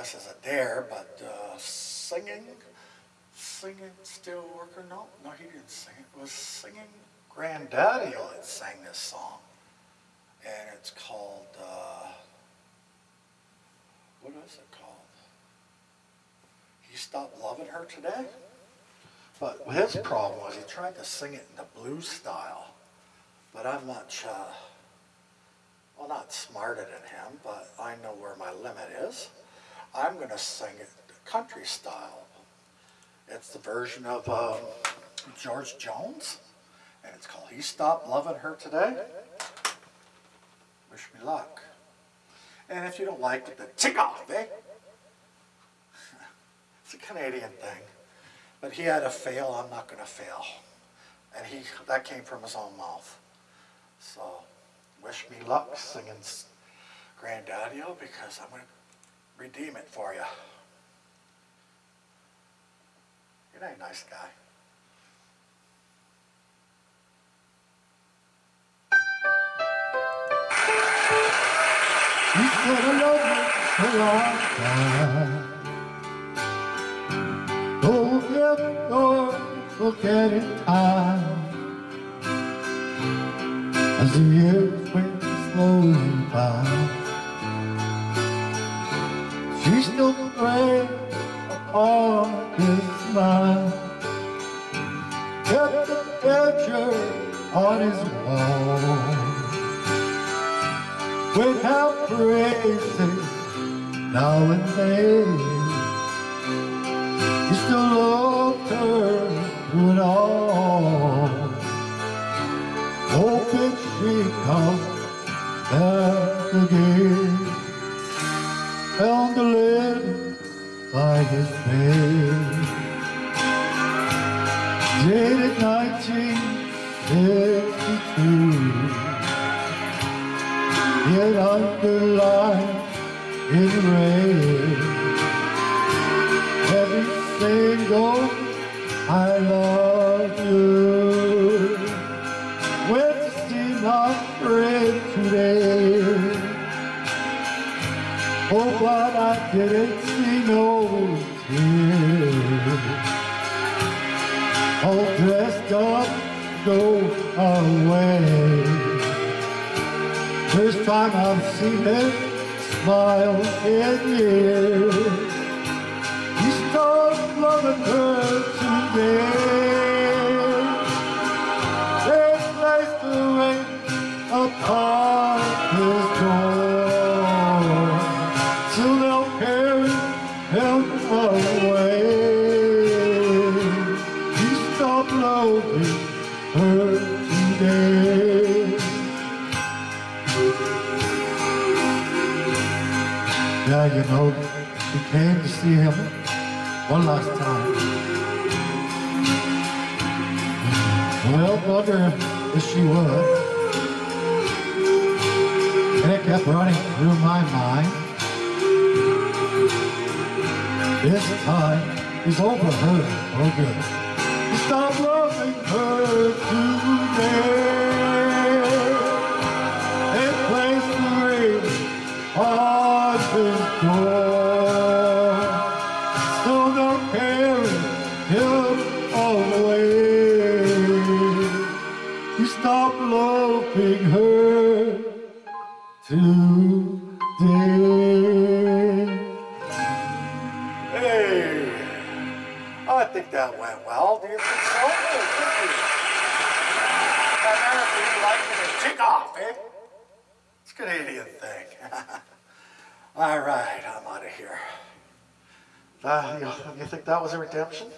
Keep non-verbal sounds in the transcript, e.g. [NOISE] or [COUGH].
this as a dare, but uh, singing, singing still working. No, no, he didn't sing it. It was singing Granddaddy that sang this song, and it's called. Uh, what is it called? He stopped loving her today. But his problem was he tried to sing it in the blues style. But I'm much, uh, well, not smarter than him, but I know where my limit is. I'm going to sing it country style. It's the version of um, George Jones, and it's called He Stopped Loving Her Today. Wish me luck. And if you don't like it, then tick off, eh? [LAUGHS] It's a Canadian thing. But he had a fail, I'm not going to fail. And he that came from his own mouth. So, wish me luck singing Granddaddy-O because I'm going to redeem it for you. You're a nice guy. You said I love you a long time. Don't get or forget in time. As the years went slowly by, still prayed upon his mind. Kept the picture on his wall. Went out crazy now and then. You still loved her through it all. A letter by his bed. Dated 1952 yet underlined in red. Every single I love you. Went to see my friend today. Oh, but I didn't see no tears. All dressed up, go away. First time I've seen him smile in years. He started loving her her today. Yeah, you know, we came to see him one last time. Well, wonder if she would. And it kept running through my mind. This time, he's over her for good. Stop stop loving her today. That went well. Do you think so? Oh, thank you. America, you like it, then tick off, eh? It's a Canadian thing. [LAUGHS] All right, I'm out of here. Uh, you, you think that was a redemption?